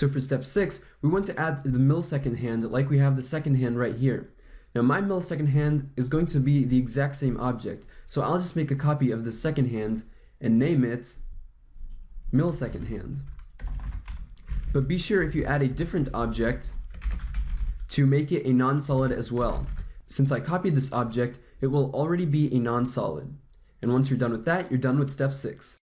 So for step six, we want to add the millisecond hand like we have the second hand right here. Now my millisecond hand is going to be the exact same object, so I'll just make a copy of the second hand and name it millisecond hand. But be sure if you add a different object to make it a non-solid as well. Since I copied this object, it will already be a non-solid. And once you're done with that, you're done with step 6.